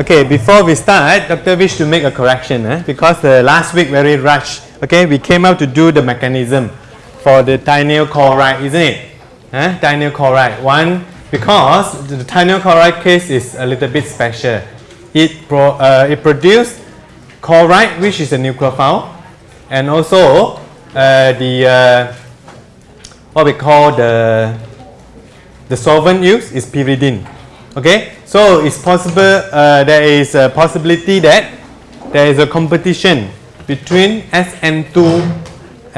Okay, before we start, Dr. wish to make a correction eh? because the last week very rushed. Okay, we came out to do the mechanism for the thionyl chloride, isn't it? Eh? Thionyl chloride. One, because the thionyl chloride case is a little bit special. It pro, uh, it produced chloride, which is a nucleophile, and also uh, the uh, what we call the the solvent used is pyridine. Okay, so it's possible uh, there is a possibility that there is a competition between SN2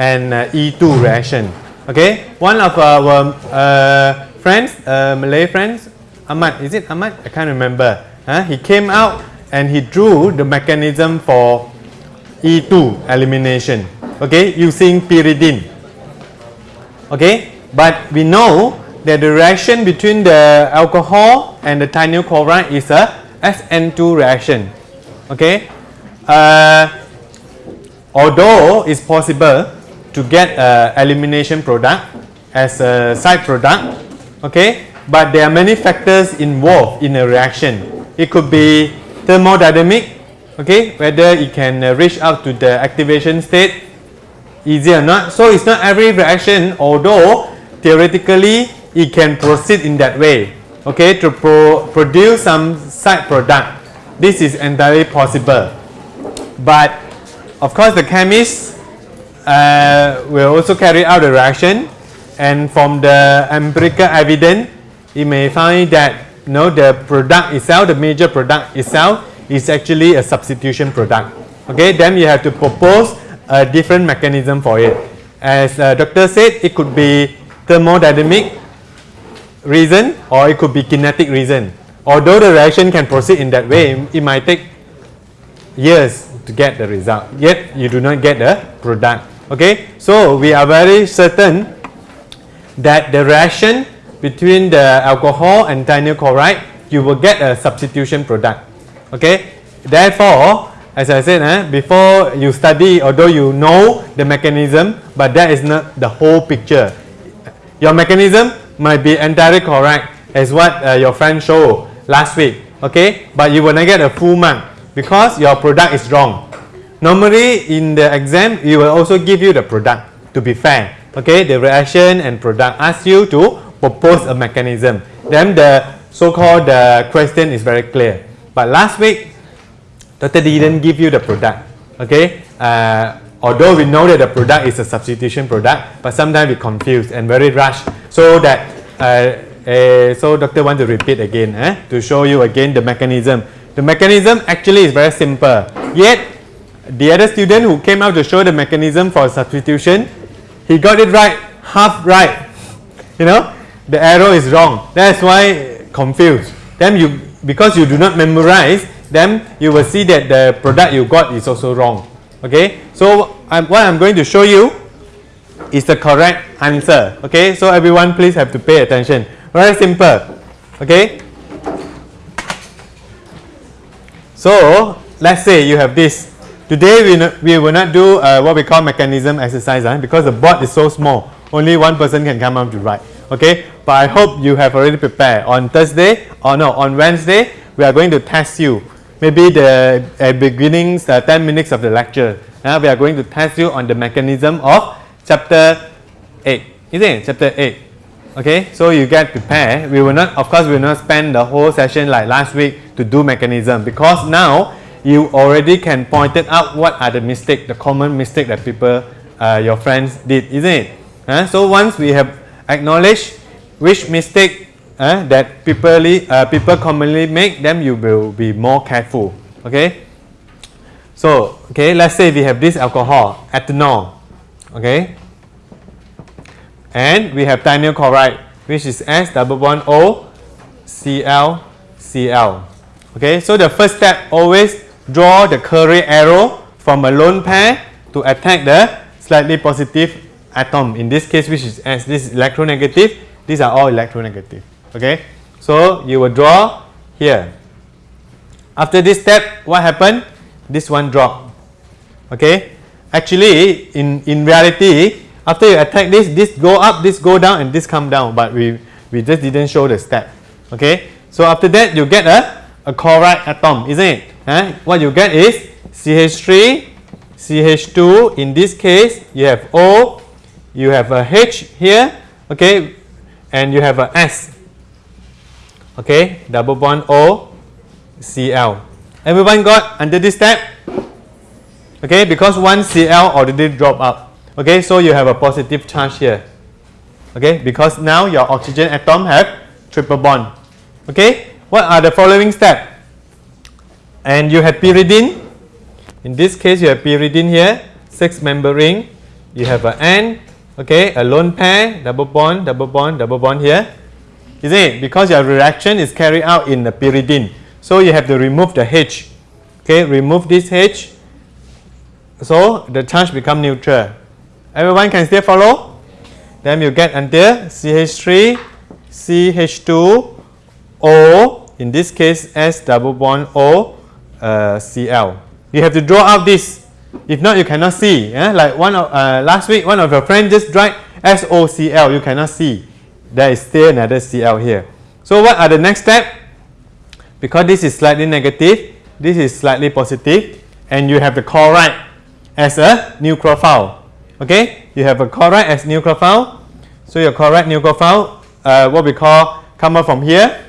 and uh, E2 reaction. Okay, one of our uh, friends, uh, Malay friends, Ahmad, is it Ahmad? I can't remember. Huh? He came out and he drew the mechanism for E2 elimination. Okay, using pyridine. Okay, but we know the reaction between the alcohol and the thionyl chloride is a SN2 reaction. Okay, uh, although it's possible to get elimination product as a side product, okay, but there are many factors involved in a reaction. It could be thermodynamic, okay, whether it can uh, reach out to the activation state easy or not. So it's not every reaction, although theoretically it can proceed in that way, okay, to pro produce some side product. This is entirely possible. But of course the chemist uh, will also carry out the reaction and from the empirical evidence you may find that you know, the product itself, the major product itself is actually a substitution product. Okay, then you have to propose a different mechanism for it. As uh, doctor said, it could be thermodynamic reason or it could be kinetic reason. Although the reaction can proceed in that way, it might take years to get the result. Yet you do not get the product. Okay, so we are very certain that the reaction between the alcohol and thionyl chloride, you will get a substitution product. Okay, therefore, as I said, eh, before you study, although you know the mechanism, but that is not the whole picture. Your mechanism might be entirely correct as what uh, your friend showed last week, okay? But you will not get a full mark because your product is wrong. Normally in the exam, you will also give you the product to be fair, okay? The reaction and product ask you to propose a mechanism. Then the so-called uh, question is very clear. But last week, Dr. didn't give you the product, okay? Uh, although we know that the product is a substitution product, but sometimes we confuse and very rush. So that, uh, uh, so doctor want to repeat again eh, to show you again the mechanism. The mechanism actually is very simple. Yet, the other student who came out to show the mechanism for substitution, he got it right, half right. You know, the arrow is wrong. That's why confused. Then you, because you do not memorize, then you will see that the product you got is also wrong. Okay, so I'm, what I'm going to show you is the correct answer. Okay, so everyone please have to pay attention. Very simple. Okay. So let's say you have this. Today we, we will not do uh, what we call mechanism exercise uh, because the board is so small. Only one person can come out to write. Okay, but I hope you have already prepared. On Thursday or no, on Wednesday we are going to test you. Maybe the uh, beginning uh, 10 minutes of the lecture. Uh, we are going to test you on the mechanism of chapter 8. Isn't it? Chapter 8. Okay, so you get prepared. We will not, of course, we will not spend the whole session like last week to do mechanism because now you already can point it out what are the mistake, the common mistake that people, uh, your friends did, isn't it? Uh, so once we have acknowledged which mistake uh, that people, uh, people commonly make, then you will be more careful. Okay. So, okay, let's say we have this alcohol, ethanol. Okay. And we have thionyl chloride, which is S double bond O Cl Cl. Okay, so the first step always draw the curly arrow from a lone pair to attack the slightly positive atom. In this case, which is S, this is electronegative. These are all electronegative. Okay, so you will draw here. After this step, what happened? This one drop. Okay, actually, in in reality, after you attack this, this go up, this go down, and this come down. But we we just didn't show the step. Okay, so after that, you get a a chloride atom, isn't it? Huh? What you get is CH3, CH2. In this case, you have O, you have a H here, okay, and you have a S. Okay, double bond O, Cl. Everyone got under this step? Okay, because one Cl already dropped out. Okay, so you have a positive charge here. Okay, because now your oxygen atom have triple bond. Okay, what are the following step? And you have pyridine. In this case, you have pyridine here, six member ring. You have an N, okay, a lone pair, double bond, double bond, double bond here. Is it? Because your reaction is carried out in the pyridine. So you have to remove the H. Okay, remove this H. So the charge become neutral. Everyone can still follow? Then you get until CH3, CH2, O, in this case S double bond O, uh, Cl. You have to draw out this. If not, you cannot see. Eh? Like one of, uh, last week, one of your friends just tried SOCl. You cannot see. There is still another Cl here. So what are the next step? Because this is slightly negative, this is slightly positive, and you have the chloride as a nucleophile. Okay, you have a chloride as nucleophile. So your chloride nucleophile, uh, what we call come out from here.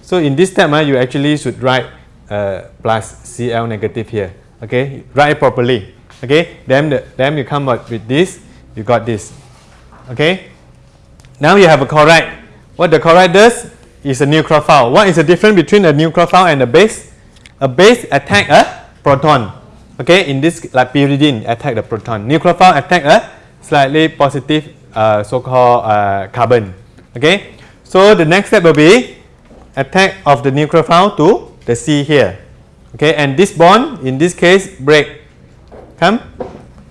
So in this step, uh, you actually should write uh, plus Cl negative here. Okay, write it properly. Okay, then the, then you come up with this. You got this. Okay. Now you have a chloride. What the chloride does is a nucleophile. What is the difference between a nucleophile and a base? A base attack a proton. Okay, in this like pyridine attack the proton. Nucleophile attack a slightly positive uh, so-called uh, carbon. Okay, so the next step will be attack of the nucleophile to the C here. Okay, and this bond in this case break. Come.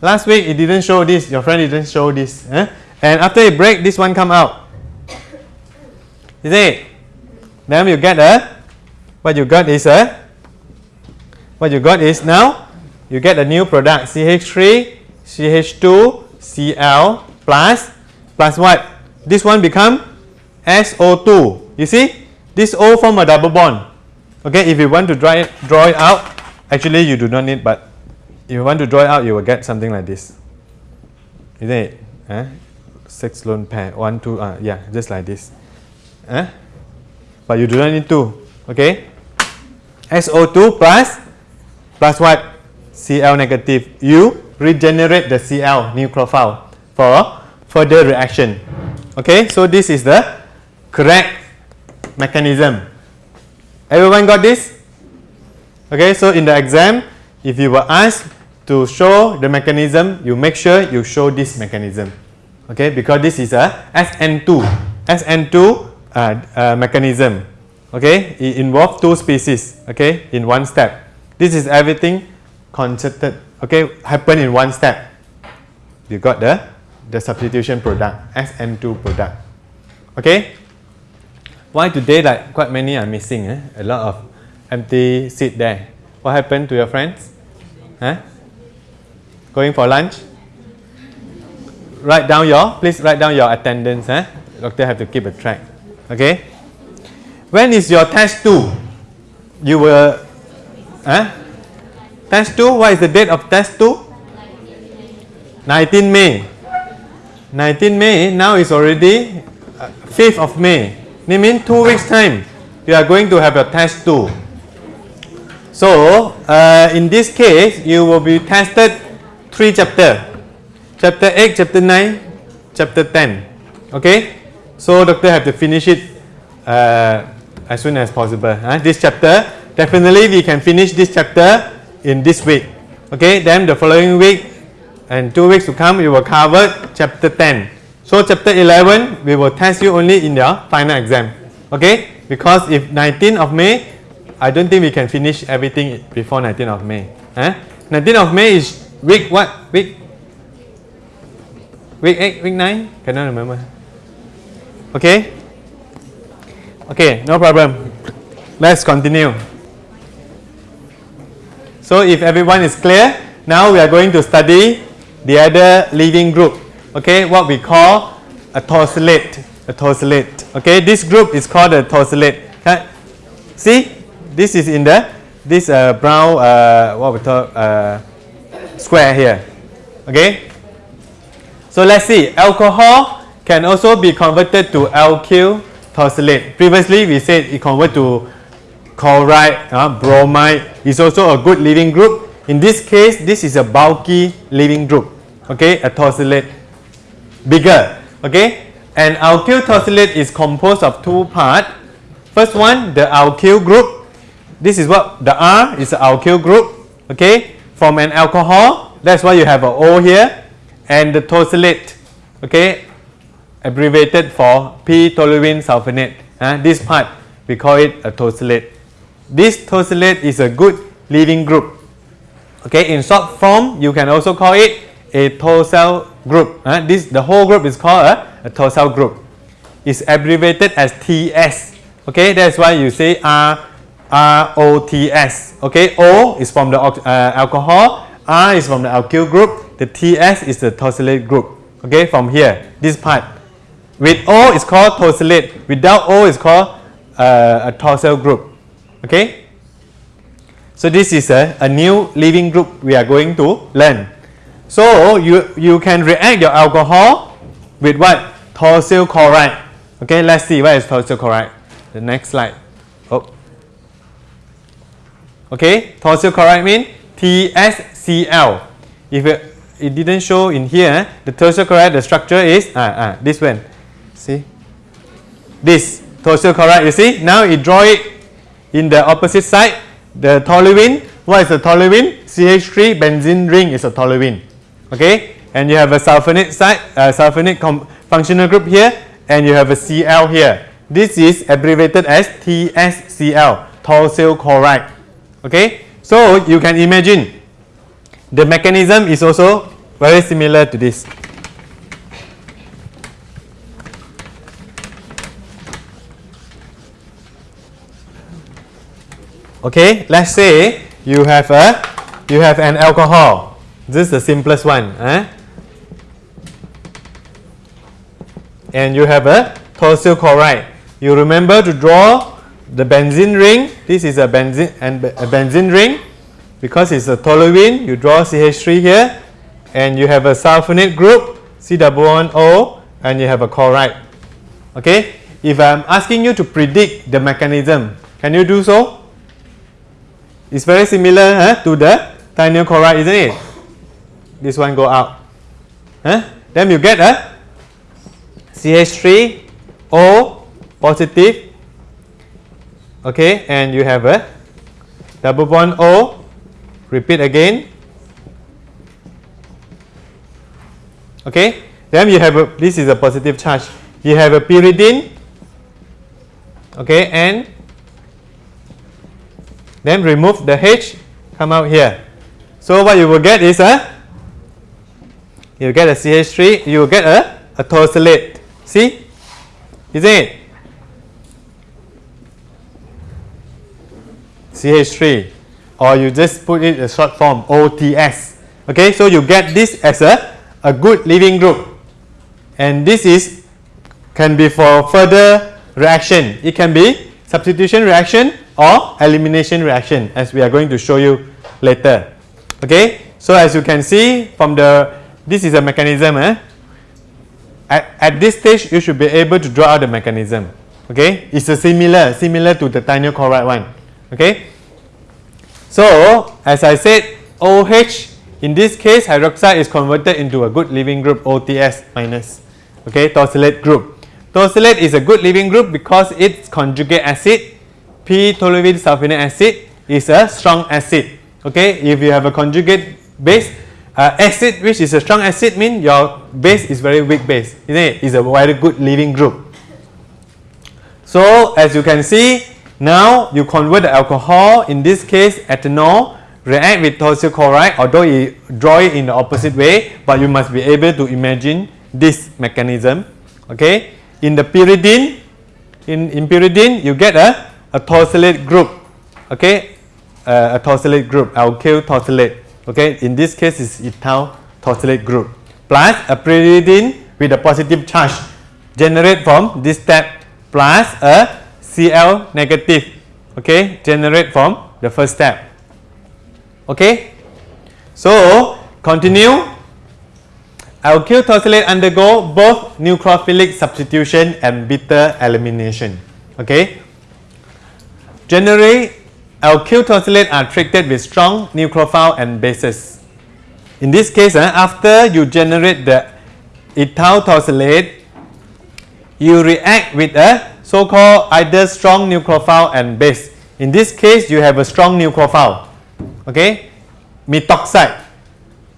Last week it didn't show this. Your friend didn't show this. Eh? And after it break, this one come out. Is it? Then you get a. What you got is a. What you got is now you get a new product CH3, CH2, Cl plus plus what? This one become SO2. You see? This O form a double bond. Okay, if you want to draw it, draw it out, actually you do not need, but if you want to draw it out, you will get something like this. Isn't it? Eh? Six lone pair, one, two, uh, yeah, just like this. Eh? But you do not need to. Okay? SO2 plus, plus what? Cl negative. You regenerate the Cl nucleophile for further reaction. Okay, so this is the correct mechanism. Everyone got this? Okay, so in the exam, if you were asked to show the mechanism, you make sure you show this mechanism. Okay, because this is a SN2, SN2 uh, uh, mechanism. Okay, it involves two species. Okay, in one step. This is everything concerted. Okay, happen in one step. You got the the substitution product, SN2 product. Okay, why today like quite many are missing? Eh? A lot of empty seat there. What happened to your friends? Huh? Going for lunch? Write down your, please write down your attendance. Eh? Doctor have to keep a track. Okay? When is your test 2? You will, eh? Test 2, what is the date of test 2? 19 May. 19 May, now is already uh, 5th of May. It means two weeks time, you are going to have your test 2. So, uh, in this case, you will be tested three chapter. Chapter 8, chapter 9, chapter 10. Okay? So, doctor have to finish it uh, as soon as possible. Huh? This chapter, definitely we can finish this chapter in this week. Okay? Then the following week and two weeks to come, we will cover chapter 10. So chapter 11, we will test you only in your final exam. Okay? Because if 19th of May, I don't think we can finish everything before 19th of May. Eh? 19th of May is week what? Week? Week 8, week 9? Cannot remember. Okay? Okay, no problem. Let's continue. So if everyone is clear, now we are going to study the other leaving group okay, what we call a tosylate. A tosylate. Okay, this group is called a tosylate. Okay? See, this is in the this uh, brown uh, what we uh, square here. Okay. So let's see. Alcohol can also be converted to alkyl tosylate. Previously we said it convert to chloride, uh, bromide is also a good leaving group. In this case, this is a bulky leaving group. Okay, a tosylate bigger. Okay, and alkyl tosylate is composed of two parts. First one, the alkyl group. This is what the R is the alkyl group. Okay, from an alcohol. That's why you have a O here, and the tosylate. Okay, abbreviated for p-toluene sulfonate. Uh, this part we call it a tosylate. This tosylate is a good leaving group. Okay, in short form, you can also call it a tosyl group. Uh, this the whole group is called a, a tosyl group. It's abbreviated as TS. Okay, that's why you say R R O T S. Okay, O is from the uh, alcohol, R is from the alkyl group, the TS is the tosylate group. Okay, from here, this part. With O is called tosylate. Without O is called uh, a tosyl group. Okay. So this is a, a new leaving group we are going to learn. So you, you can react your alcohol with what? Tosyl chloride. Okay, let's see what is tosyl chloride. The next slide. Oh. Okay, tosyl chloride means TSCl. If it, it didn't show in here, the tosyl chloride, the structure is ah, ah, this one. See? This tosyl chloride, you see? Now it draw it in the opposite side the toluene, what is the toluene? CH3 benzene ring is a toluene. Okay, and you have a sulfonate side, uh, sulfonate functional group here, and you have a Cl here. This is abbreviated as TSCl, tosyl chloride. Okay, so you can imagine the mechanism is also very similar to this. Okay, let's say you have a you have an alcohol. This is the simplest one. Eh? And you have a tosyl chloride. You remember to draw the benzene ring. This is a benzene and a benzene ring because it's a toluene. You draw CH3 here, and you have a sulfonate group C-O, and you have a chloride. Okay. If I'm asking you to predict the mechanism, can you do so? It's very similar huh, to the thionyl chloride, isn't it? This one go out. Huh? Then you get a CH3O positive. Okay, and you have a double bond O. Repeat again. Okay, then you have a, this is a positive charge. You have a pyridine. Okay, and then remove the H, come out here. So what you will get is a, you get a CH3, you will get a, a tosylate. See? Isn't it? CH3 or you just put it a short form OTS. Okay, so you get this as a, a good leaving group. And this is can be for further reaction. It can be substitution reaction or elimination reaction as we are going to show you later. Okay, so as you can see from the this is a mechanism. Eh? At, at this stage, you should be able to draw out the mechanism. Okay, it's a similar similar to the thionyl chloride one. Okay, so as I said, OH in this case hydroxide is converted into a good leaving group OTS minus. Okay, tosylate group. Tosylate is a good leaving group because its conjugate acid p-toluene sulfonate acid is a strong acid. Okay, if you have a conjugate base, uh, acid which is a strong acid means your base is very weak base, isn't it? It's a very good leaving group. So as you can see, now you convert the alcohol, in this case ethanol, react with tosyl chloride, although you draw it in the opposite way, but you must be able to imagine this mechanism. Okay, in the pyridine, in, in pyridine you get a a tosylate group, okay, uh, a tosylate group, alkyl tosylate, okay, in this case is ethyl tosylate group, plus a pyridine with a positive charge. Generate from this step plus a Cl negative, Okay, generate from the first step. Okay, so continue. Alkyl tosylate undergo both nucleophilic substitution and beta elimination. Okay. Generally, alkyl tosylate are treated with strong nucleophile and bases. In this case, uh, after you generate the ethyl tosylate, you react with a so-called either strong nucleophile and base. In this case, you have a strong nucleophile. Okay, methoxide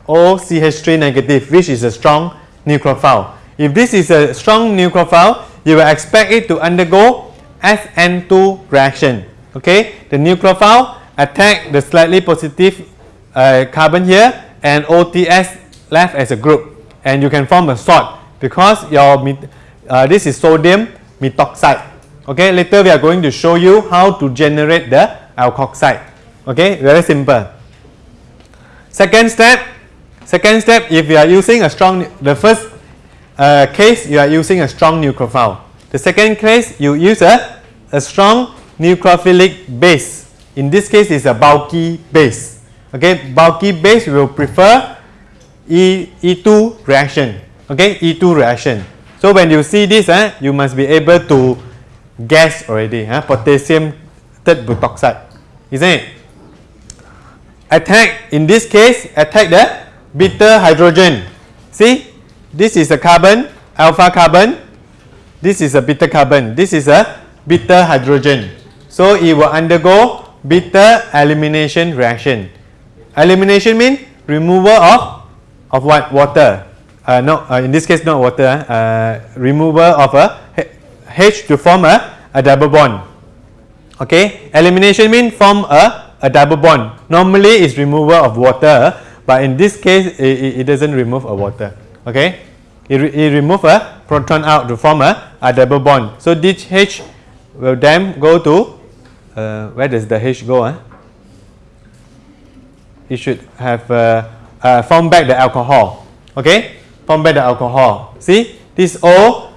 OCH3 negative, which is a strong nucleophile. If this is a strong nucleophile, you will expect it to undergo SN2 reaction. Okay, the nucleophile attack the slightly positive uh, carbon here and OTS left as a group and you can form a salt because your uh, this is sodium methoxide. Okay, later we are going to show you how to generate the alkoxide. Okay, very simple. Second step, second step if you are using a strong, the first uh, case you are using a strong nucleophile. The second case you use a, a strong nucleophilic base. In this case it's a bulky base. Okay, bulky base will prefer E, E2 reaction. Okay, E2 reaction. So when you see this, eh, you must be able to guess already. Eh, potassium third butoxide, isn't it? Attack in this case, attack the beta hydrogen. See, this is a carbon, alpha carbon. This is a beta carbon. This is a beta hydrogen. So it will undergo beta elimination reaction. Elimination means removal of of what water uh, no, uh, in this case not water, uh, removal of a H to form a, a double bond. Okay, elimination means form a, a double bond. Normally it's removal of water, but in this case it, it doesn't remove a water. Okay, it, it remove a proton out to form a, a double bond. So this H will then go to, uh, where does the H go? Huh? It should have uh, uh, form back the alcohol. Okay, formed by the alcohol. See, this O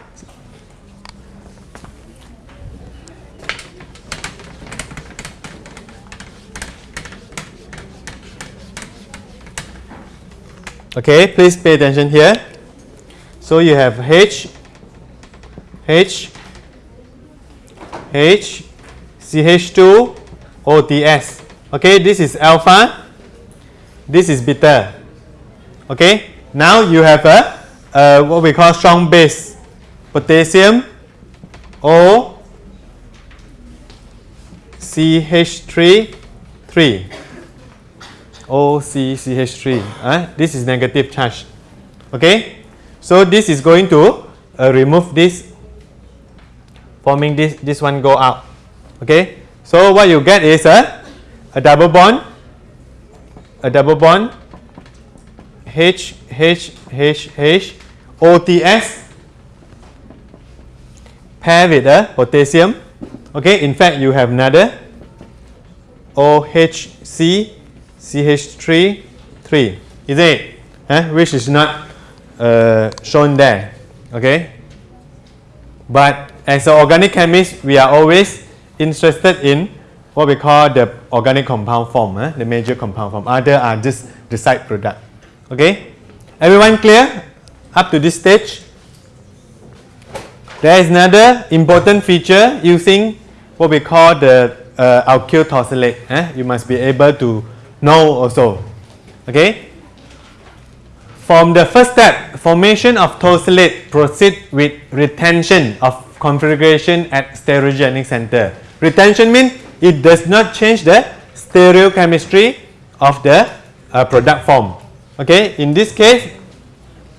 Okay, please pay attention here. So you have H, H, H, CH2, OTS. Okay, this is alpha, this is beta. Okay, now you have a, a what we call strong base, potassium O CH3 3 OCCH3 uh, this is negative charge okay? So this is going to uh, remove this forming this this one go out okay? So what you get is a, a double bond a double bond H, H, H, H, OTS pair with a potassium. Okay, in fact, you have another OHC, CH3, 3, is it? Huh? Which is not uh, shown there. Okay, but as an organic chemist, we are always interested in what we call the organic compound form, huh? the major compound form. Other are just the side product. Okay, everyone clear up to this stage? There is another important feature using what we call the uh, alkyl tosylate. Eh? You must be able to know also. Okay. From the first step, formation of tosylate proceed with retention of configuration at stereogenic center. Retention means it does not change the stereochemistry of the uh, product form. Okay, in this case,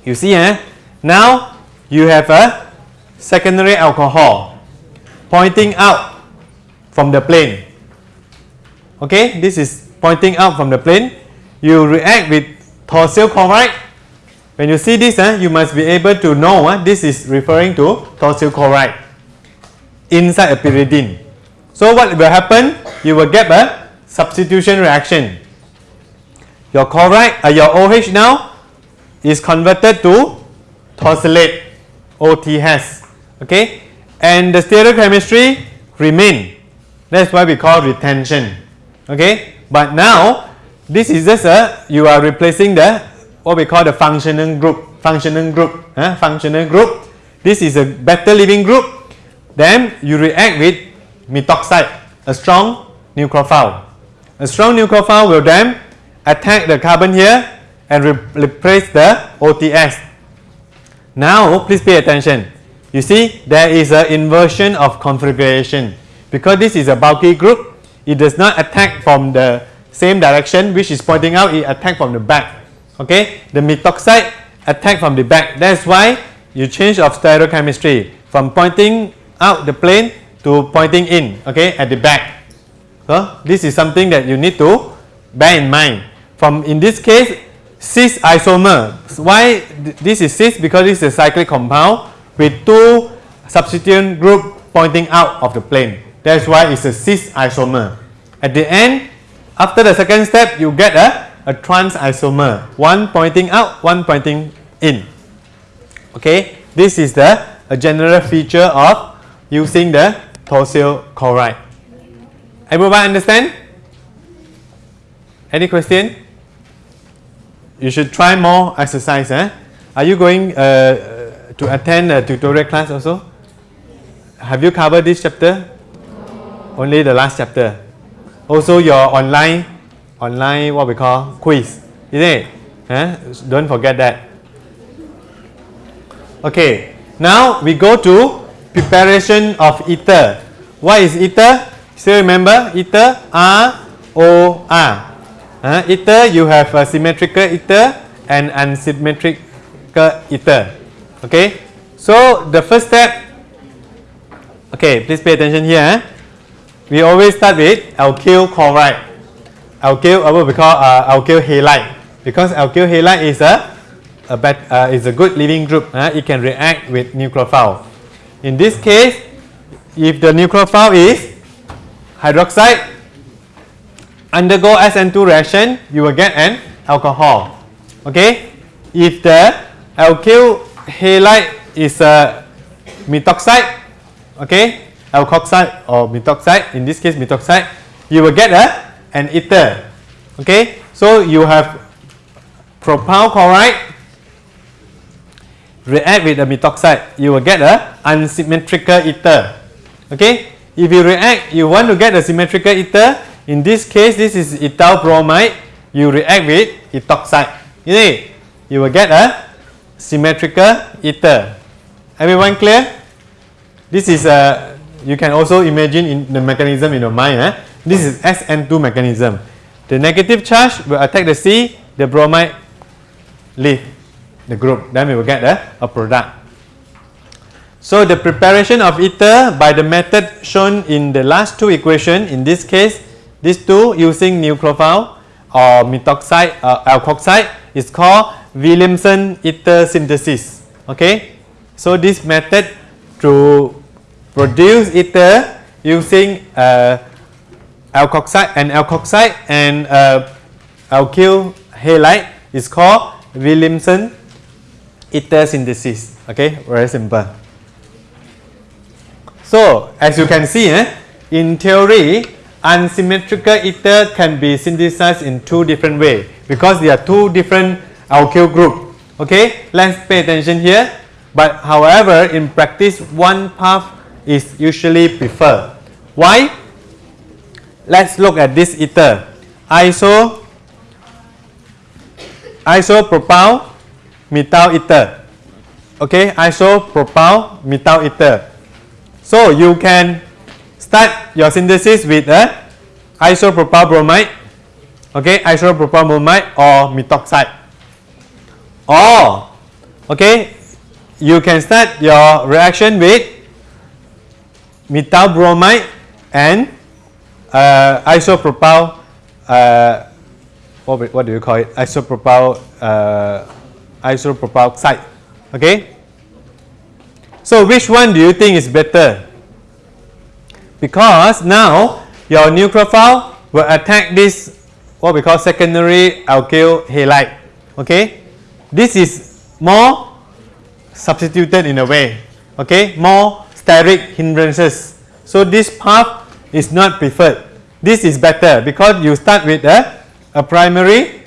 you see, eh, now you have a secondary alcohol pointing out from the plane. Okay, this is pointing out from the plane. You react with tosyl chloride. When you see this, eh, you must be able to know eh, this is referring to tosyl chloride inside a pyridine. So what will happen? You will get a substitution reaction your chloride, uh, your OH now is converted to tosylate OTS. Okay, and the stereochemistry remain. That's why we call retention. Okay, but now this is just a you are replacing the what we call the functional group. Functional group. Huh? Functional group. This is a better leaving group. Then you react with methoxide, a strong nucleophile. A strong nucleophile will then attack the carbon here and re replace the OTS. Now please pay attention. You see there is an inversion of configuration. Because this is a bulky group it does not attack from the same direction which is pointing out it attack from the back. Okay? The methoxide attack from the back. That's why you change of stereochemistry from pointing out the plane to pointing in okay at the back. So this is something that you need to bear in mind from in this case cis isomer why this is cis because is a cyclic compound with two substituent group pointing out of the plane that's why it's a cis isomer. At the end, after the second step, you get a, a trans isomer. One pointing out, one pointing in. Okay, this is the a general feature of using the tosyl chloride. Everyone understand? Any question? You should try more exercise. Eh? Are you going uh, to attend a tutorial class also? Have you covered this chapter? only the last chapter. Also your online, online what we call quiz, isn't it? Huh? Don't forget that. Okay, now we go to preparation of ether. What is ether? Still remember ether? R O R. Uh, ether you have a symmetrical ether and unsymmetrical ether. Okay, so the first step. Okay, please pay attention here. We always start with alkyl chloride. Alkyl, uh, what we call uh, alkyl halide. Because alkyl halide is a, a bad, uh, is a good leaving group. It can react with nucleophile. In this case, if the nucleophile is hydroxide, undergo SN2 reaction, you will get an alcohol. Okay. If the alkyl halide is a methoxide, okay, alkoxide or methoxide, in this case methoxide, you will get a, an ether. Okay, so you have propyl chloride react with the methoxide, you will get a unsymmetrical ether. Okay, if you react, you want to get a symmetrical ether. In this case, this is ethyl bromide. You react with ethoxide. You see, you will get a symmetrical ether. Everyone clear? This is a you can also imagine in the mechanism in your mind. Eh? This is SN2 mechanism. The negative charge will attack the C, the bromide leave the group. Then we will get a, a product. So the preparation of ether by the method shown in the last two equations, in this case, these two using nucleophile or methoxide, uh, alkoxide is called Williamson ether synthesis. Okay, so this method to produce ether using uh, alkoxide and alkoxide and uh, alkyl halide is called Williamson ether synthesis. Okay, very simple. So as you can see, eh, in theory, unsymmetrical ether can be synthesized in two different ways because there are two different alkyl group. Okay, let's pay attention here. But however, in practice, one path is usually preferred. Why? Let's look at this ether. Iso isopropyl methyl ether. Okay, isopropyl methyl ether. So you can start your synthesis with a isopropyl bromide. Okay, isopropyl bromide or methoxide. Or okay, you can start your reaction with methyl bromide and uh, isopropyl uh, what, what do you call it isopropyl uh, isopropyl oxide okay so which one do you think is better because now your nucleophile will attack this what we call secondary alkyl halide okay this is more substituted in a way okay more steric hindrances. So this path is not preferred. This is better because you start with a, a primary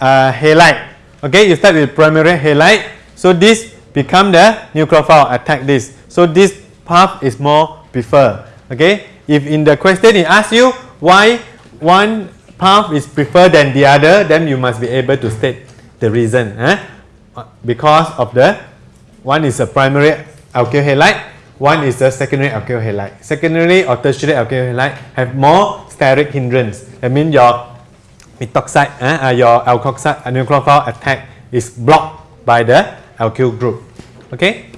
uh, halide. Okay, you start with primary halide. So this become the nucleophile attack this. So this path is more preferred. Okay, if in the question it asks you why one path is preferred than the other, then you must be able to state the reason. Eh? Because of the one is a primary alkyl halide, one is a secondary alkyl halide. Secondary or tertiary alkyl halide have more steric hindrance. That means your methoxide, eh, uh, your alkoxide, uh, nucleophile attack is blocked by the alkyl group. Okay.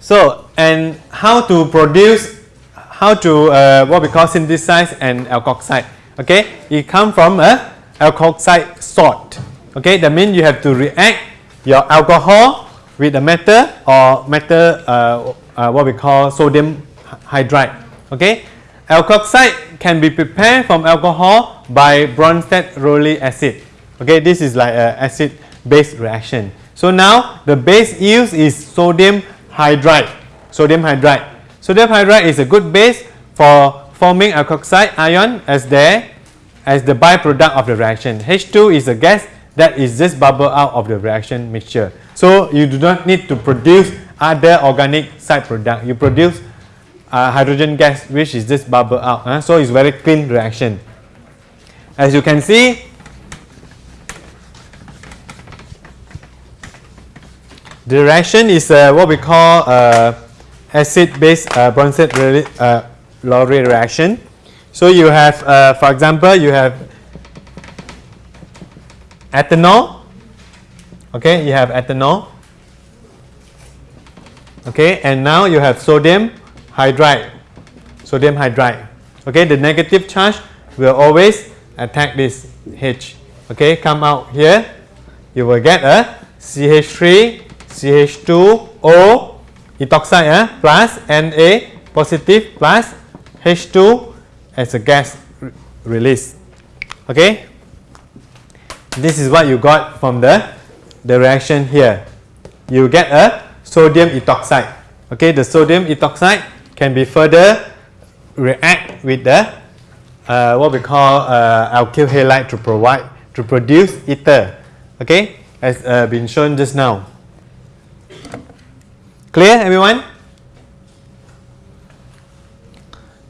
So, and how to produce, how to uh, what we call synthesize an alkoxide. Okay, it come from a alkoxide salt. Okay, that means you have to react your alcohol with a metal or metal uh, uh, what we call sodium hydride. Okay, alkoxide can be prepared from alcohol by Bronsted-Lowry acid. Okay, this is like an acid-base reaction. So now the base used is sodium hydride. Sodium hydride. Sodium hydride is a good base for forming alkoxide ion as there as the byproduct of the reaction. H2 is a gas that is just bubble out of the reaction mixture. So you do not need to produce other organic side product. You produce uh, hydrogen gas which is just bubble out. So it's very clean reaction. As you can see, the reaction is uh, what we call uh, acid-base uh, Bronsted-Lowry uh, reaction. So you have, uh, for example, you have ethanol. Okay, you have ethanol. Okay, and now you have sodium hydride. Sodium hydride. Okay, the negative charge will always attack this H. Okay, come out here. You will get a CH3, CH2O ethoxide eh, plus Na positive plus H2 as a gas re release. Okay, this is what you got from the, the reaction here. You get a sodium ethoxide. Okay, the sodium ethoxide can be further react with the uh, what we call uh, alkyl halide to provide to produce ether. Okay, as uh, been shown just now. Clear, everyone?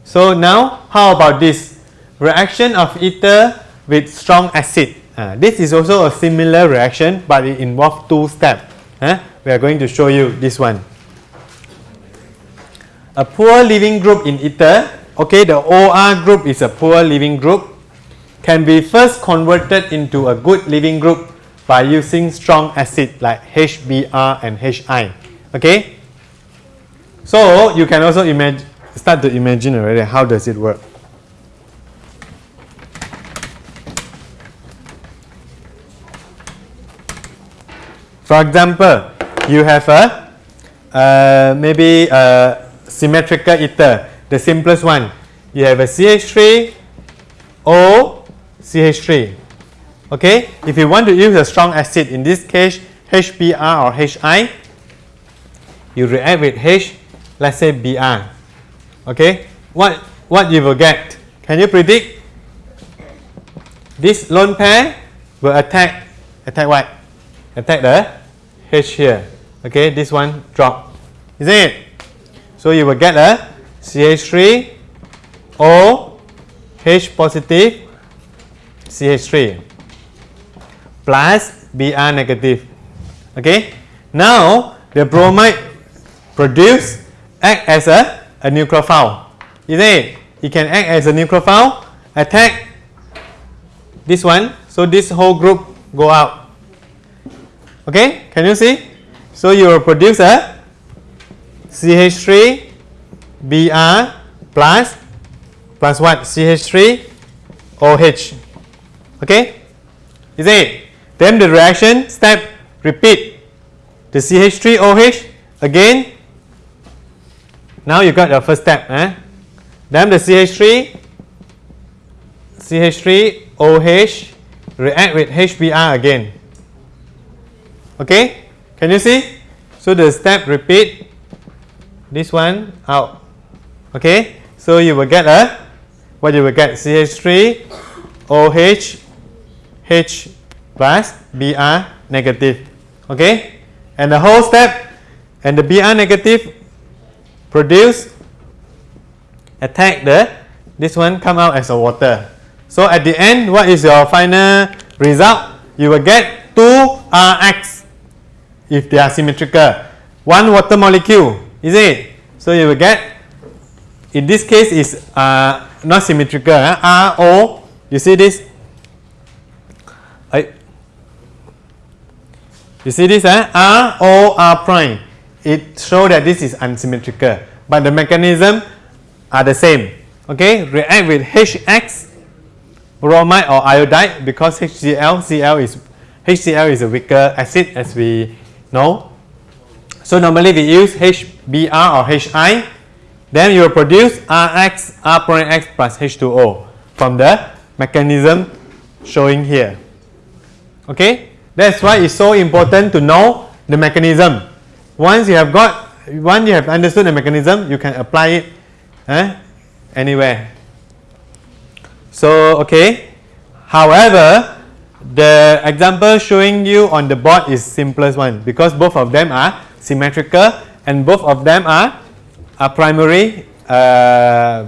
So now, how about this reaction of ether with strong acid? Uh, this is also a similar reaction but it involves two steps. Uh, we are going to show you this one. A poor leaving group in ether, okay, the OR group is a poor leaving group, can be first converted into a good leaving group by using strong acid like HBr and HI. Okay, so you can also imagine, start to imagine already how does it work. For example, you have a uh, maybe a symmetrical ether, the simplest one. You have a CH3 O CH3. Okay, if you want to use a strong acid, in this case HBr or HI, you react with H, let's say Br. Okay, what what you will get? Can you predict? This lone pair will attack attack what? Attack the H here. Okay, this one drop. Isn't it? So you will get a CH3 O H positive CH3 plus Br negative. Okay. Now the bromide produce act as a, a nucleophile. Isn't it? It can act as a nucleophile, attack this one. So this whole group go out. Okay, can you see? So you will produce a CH3 Br plus plus what? CH3 OH. Okay, is it? Then the reaction step repeat. The CH3 OH again. Now you got the first step. Eh? Then the CH3 CH3 OH react with HBr again. Okay, can you see? So the step repeat this one out. Okay, so you will get a what you will get CH3 OH H plus Br negative. Okay, and the whole step and the Br negative produce attack the this one come out as a water. So at the end, what is your final result? You will get 2 Rx if they are symmetrical. One water molecule, is it? So you will get, in this case is uh, not symmetrical? RO, you see this? I, you see this, eh? R, O, R prime. It show that this is unsymmetrical, but the mechanism are the same. Okay, react with HX bromide or iodide because HCl, Cl is HCl is a weaker acid as we know. So normally we use HBr or HI, then you will produce Rx, R X plus H2O from the mechanism showing here. Okay, that's why it's so important to know the mechanism. Once you have got, once you have understood the mechanism, you can apply it eh, anywhere. So, okay. However, the example showing you on the board is simplest one because both of them are symmetrical and both of them are, are primary uh,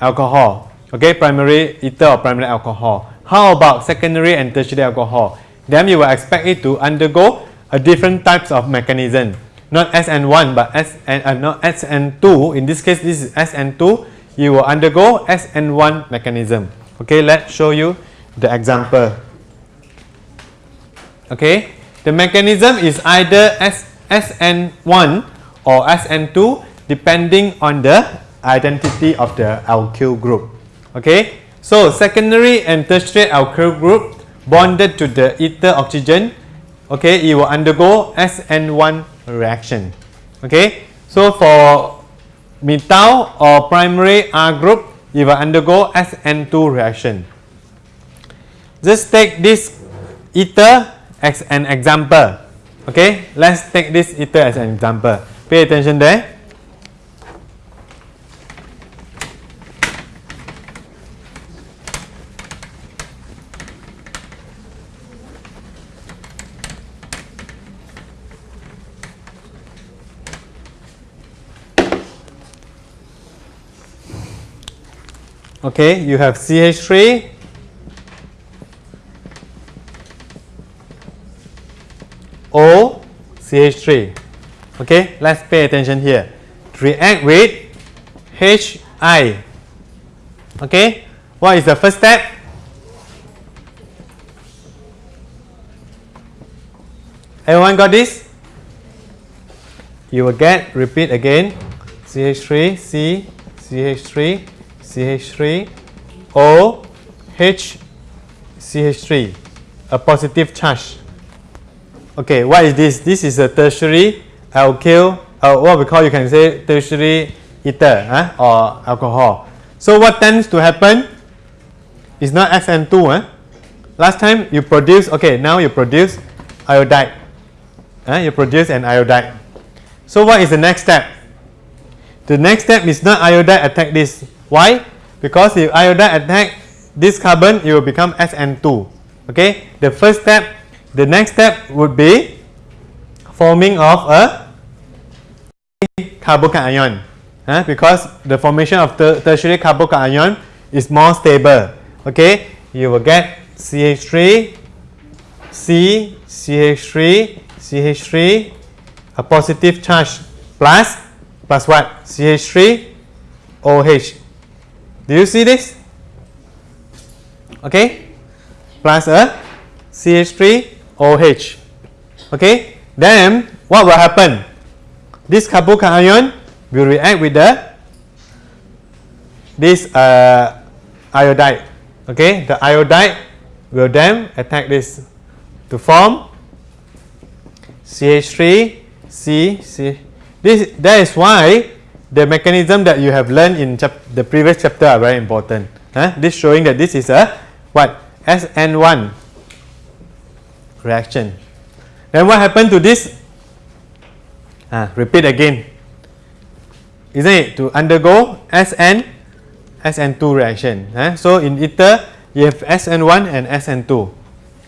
alcohol. Okay, primary ether or primary alcohol. How about secondary and tertiary alcohol? Then you will expect it to undergo a different types of mechanism. Not SN1 but SN, uh, not SN2. In this case, this is SN2 you will undergo SN1 mechanism. Okay, let's show you the example. Okay, the mechanism is either S, SN1 or SN2 depending on the identity of the alkyl group. Okay, so secondary and tertiary alkyl group bonded to the ether oxygen, okay, it will undergo SN1 reaction. Okay, so for methyl or primary R group, you will undergo SN2 reaction. Just take this ether as an example. Okay, let's take this ether as an example. Pay attention there. Okay, you have CH3 O CH3. Okay, let's pay attention here. React with HI. Okay, what is the first step? Everyone got this? You will get, repeat again, CH3, C, CH3, CH3 O H CH3 a positive charge okay what is this this is a tertiary alkyl uh, what we call you can say tertiary ether huh? or alcohol so what tends to happen is not SN2 huh? last time you produce okay now you produce iodide huh? you produce an iodide so what is the next step the next step is not iodide attack this why? Because if iodide attack this carbon, it will become SN2. Okay. The first step, the next step would be forming of a carbocation huh? because the formation of the tertiary carbocation is more stable. Okay. You will get CH3, C, CH3, CH3, a positive charge plus plus what? CH3, OH. Do you see this? Okay, plus a CH3OH. Okay, then what will happen? This carbocation will react with the this uh, iodide. Okay, the iodide will then attack this to form CH3 C C. This that is why the mechanism that you have learned in the previous chapter are very important. Huh? This showing that this is a what SN1 reaction. Then what happened to this? Ah, repeat again. isn't it? To undergo SN SN2 reaction. Eh? So in ether, you have SN1 and SN2.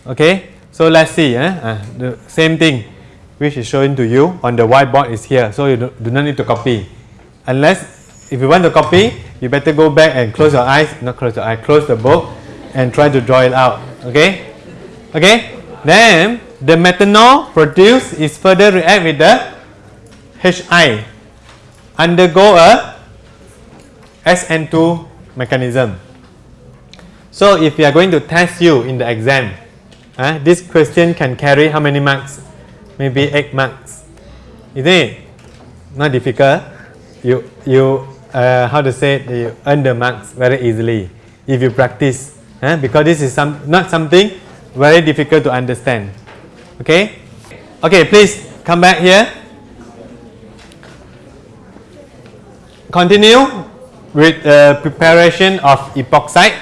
Okay, so let's see. Uh, the same thing which is shown to you on the whiteboard is here. So you do, do not need to copy. Unless if you want to copy, you better go back and close your eyes, not close your eyes, close the book and try to draw it out. Okay? Okay? Then the methanol produced is further react with the HI undergo a SN2 mechanism. So if we are going to test you in the exam, uh, this question can carry how many marks? Maybe 8 marks. Isn't it? Not difficult. You, you uh, how to say it, you earn the marks very easily if you practice. Uh, because this is some, not something very difficult to understand. Okay? Okay, please come back here. Continue with the preparation of epoxide.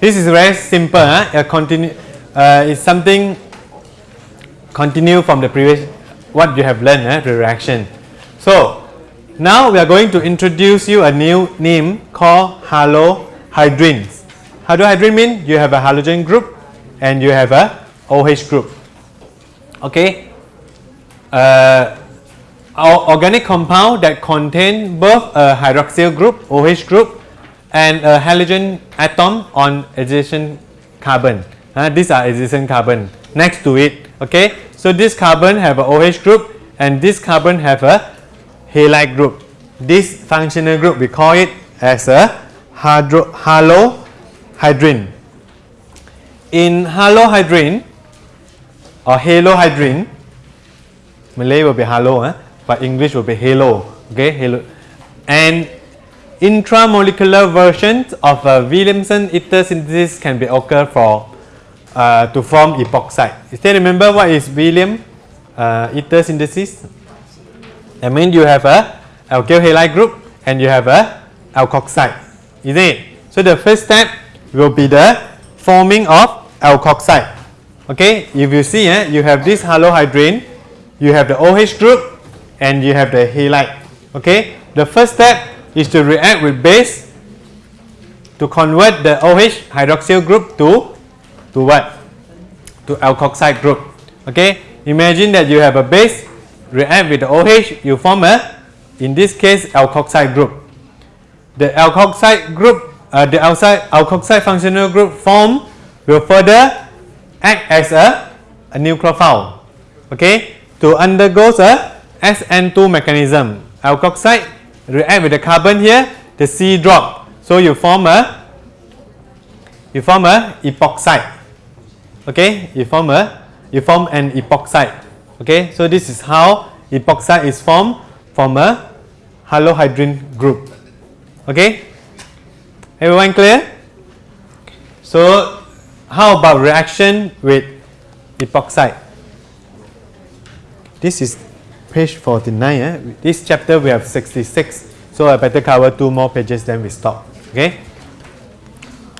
This is very simple. Huh? continue, uh, it's something continue from the previous what you have learned, huh? the reaction. So now we are going to introduce you a new name called halohydrins. Halohydrin means you have a halogen group and you have a OH group. Okay. Uh, organic compound that contain both a hydroxyl group OH group and a halogen atom on adjacent carbon. Uh, these are adjacent carbon next to it. Okay, so this carbon have a OH group and this carbon have a halide group. This functional group we call it as a hydro halohydrine. In halohydrine or halohydrine, Malay will be halo, eh? but English will be halo. Okay, halo. And intramolecular versions of a Williamson ether synthesis can be occur for uh, to form epoxide. Still remember what is William uh, ether synthesis? I mean you have a alkyl halide group and you have a alkoxide, isn't it? So the first step will be the forming of alkoxide. Okay, if you see, eh, you have this halohydrin, you have the OH group, and you have the halide. Okay, the first step is to react with base to convert the OH hydroxyl group to to what? To alkoxide group. Okay, imagine that you have a base react with the OH, you form a in this case alkoxide group. The alkoxide group, uh, the outside alkoxide functional group form will further act as a, a nucleophile. Okay, to undergo a SN2 mechanism. Alkoxide react with the carbon here, the C drop. So you form a you form a epoxide. Okay, you form a you form an epoxide. Okay, so this is how epoxide is formed from a halohydrin group. Okay, everyone clear? So how about reaction with epoxide? This is page 49. Eh? This chapter we have 66. So I better cover two more pages then we stop. Okay.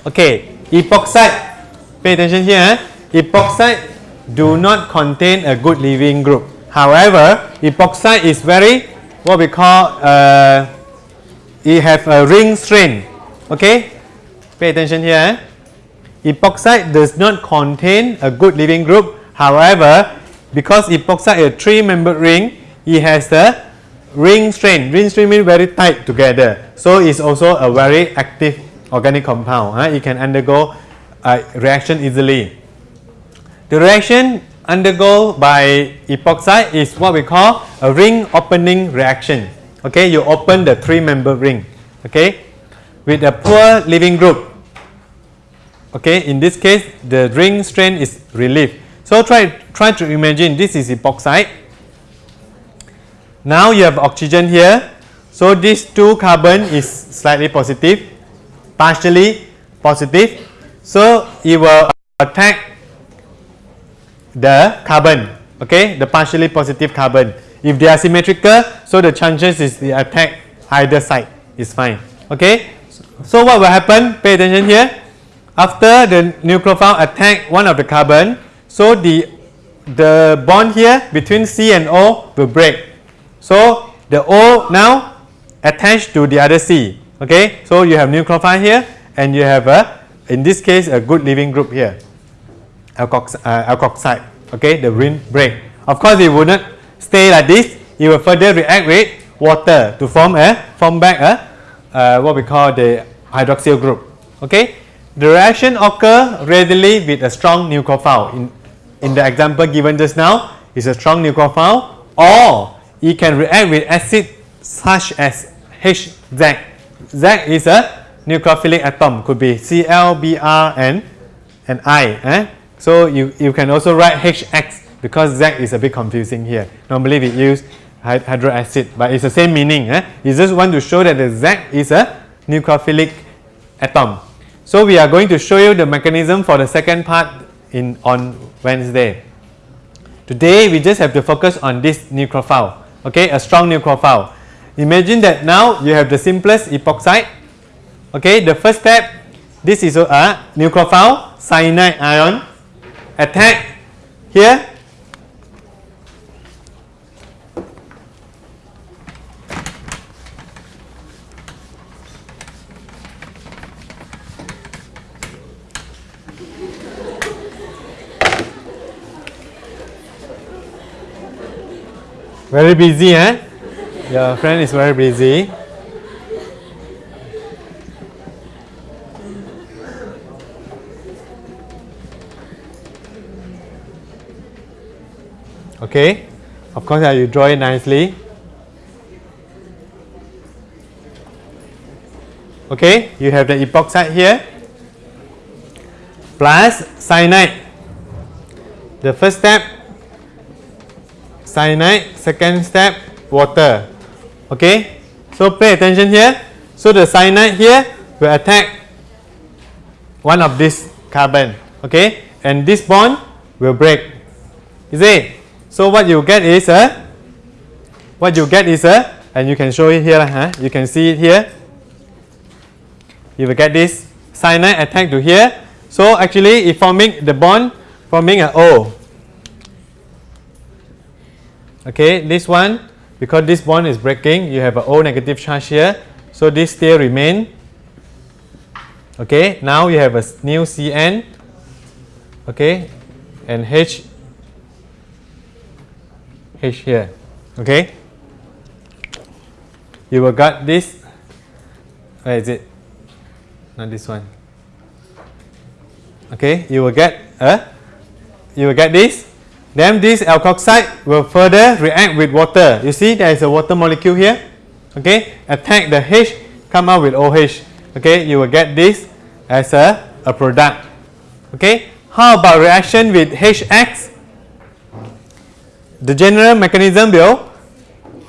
Okay. Epoxide. Pay attention here. Eh? Epoxide do not contain a good leaving group. However, epoxide is very what we call uh, it have a ring strain. Okay. Pay attention here. Eh? Epoxide does not contain a good leaving group. However, because epoxide is a three-membered ring, it has the ring strain. Ring strain means very tight together. So it's also a very active organic compound. Huh? It can undergo a reaction easily. The reaction undergo by epoxide is what we call a ring opening reaction. Okay, you open the three-member ring. Okay, with a poor leaving group. Okay, in this case, the ring strain is relieved. So try try to imagine this is epoxide now you have oxygen here. So this two carbon is slightly positive, partially positive. So it will attack the carbon, okay, the partially positive carbon. If they are symmetrical, so the chances is the attack either side is fine. Okay. So what will happen? Pay attention here. After the nucleophile attack one of the carbon, so the the bond here between C and O will break. So the O now attached to the other C. Okay, so you have nucleophile here, and you have a, in this case, a good leaving group here, uh, alkoxide. Okay, the ring break. Of course, it would not stay like this. It will further react with water to form a form back a uh, what we call the hydroxyl group. Okay, the reaction occur readily with a strong nucleophile. In in the example given just now, is a strong nucleophile, or it can react with acid such as HZ. Z is a nucleophilic atom, could be Cl, Br, and and I. Eh? So you, you can also write HX because Z is a bit confusing here. Normally we use hydro acid, but it's the same meaning. Eh? You just want to show that the Z is a nucleophilic atom. So we are going to show you the mechanism for the second part in on Wednesday. Today we just have to focus on this nucleophile, okay, a strong nucleophile. Imagine that now you have the simplest epoxide. Okay, the first step, this is a nucleophile cyanide ion attack here. Very busy, eh? Your friend is very busy. Okay, of course, uh, you draw it nicely. Okay, you have the epoxide here plus cyanide. The first step, cyanide, second step, water. Okay, so pay attention here. So the cyanide here will attack one of this carbon. Okay, and this bond will break. Is it? So what you get is a what you get is a and you can show it here. Huh? You can see it here. You will get this cyanide uh, attack to here. So actually, it forming the bond forming an O. Okay, this one because this bond is breaking you have an O negative charge here so this still remain okay now you have a new Cn okay and H H here. Okay? You will got this. Where is it? Not this one. Okay? You will get a you will get this. Then this alkoxide will further react with water. You see there is a water molecule here. Okay, attack the H, come out with OH. Okay, you will get this as a, a product. Okay, how about reaction with HX? The general mechanism will,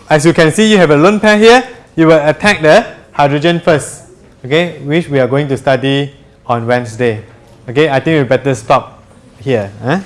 as you can see, you have a lone pair here. You will attack the hydrogen first. Okay, which we are going to study on Wednesday. Okay, I think we better stop here. Huh?